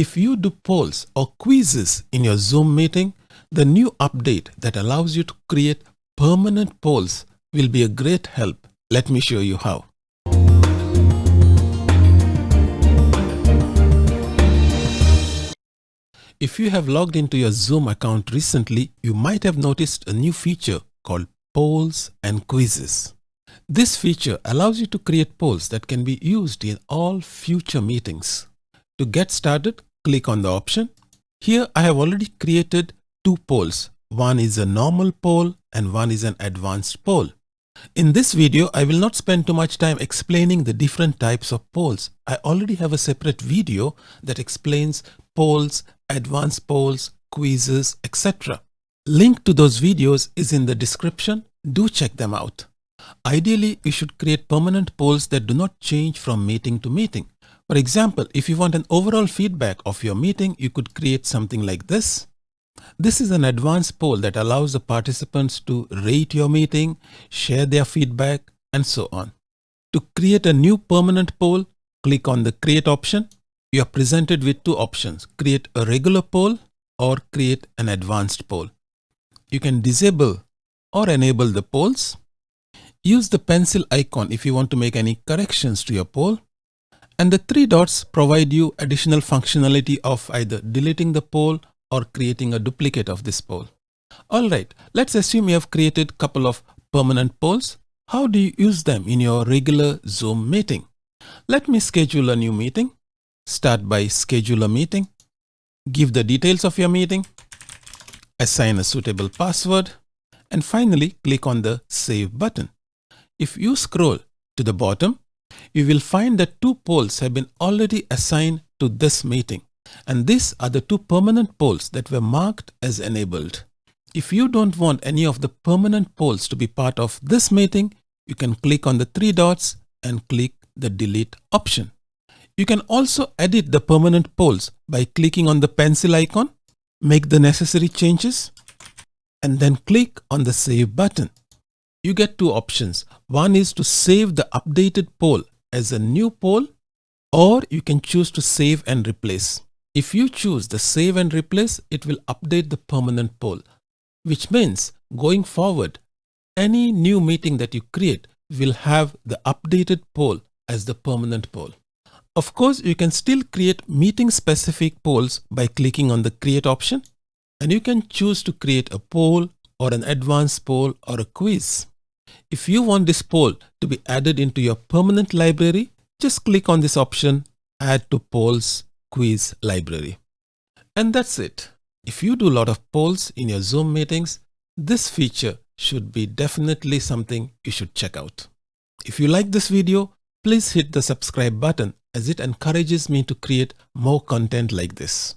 If you do polls or quizzes in your Zoom meeting, the new update that allows you to create permanent polls will be a great help. Let me show you how. If you have logged into your Zoom account recently, you might have noticed a new feature called polls and quizzes. This feature allows you to create polls that can be used in all future meetings. To get started, click on the option. Here I have already created two polls. One is a normal poll and one is an advanced poll. In this video, I will not spend too much time explaining the different types of polls. I already have a separate video that explains polls, advanced polls, quizzes, etc. Link to those videos is in the description. Do check them out. Ideally, you should create permanent polls that do not change from meeting to meeting. For example, if you want an overall feedback of your meeting, you could create something like this. This is an advanced poll that allows the participants to rate your meeting, share their feedback, and so on. To create a new permanent poll, click on the Create option. You are presented with two options, create a regular poll or create an advanced poll. You can disable or enable the polls. Use the pencil icon if you want to make any corrections to your poll. And the three dots provide you additional functionality of either deleting the poll or creating a duplicate of this poll. Alright, let's assume you have created a couple of permanent polls. How do you use them in your regular Zoom meeting? Let me schedule a new meeting. Start by schedule a meeting. Give the details of your meeting. Assign a suitable password. And finally, click on the Save button. If you scroll to the bottom, you will find that two polls have been already assigned to this meeting. And these are the two permanent polls that were marked as enabled. If you don't want any of the permanent polls to be part of this meeting, you can click on the three dots and click the delete option. You can also edit the permanent polls by clicking on the pencil icon, make the necessary changes, and then click on the save button. You get two options. One is to save the updated poll as a new poll or you can choose to save and replace. If you choose the save and replace, it will update the permanent poll, which means going forward, any new meeting that you create will have the updated poll as the permanent poll. Of course, you can still create meeting specific polls by clicking on the create option and you can choose to create a poll or an advanced poll or a quiz. If you want this poll to be added into your permanent library, just click on this option, add to polls quiz library. And that's it. If you do a lot of polls in your Zoom meetings, this feature should be definitely something you should check out. If you like this video, please hit the subscribe button as it encourages me to create more content like this.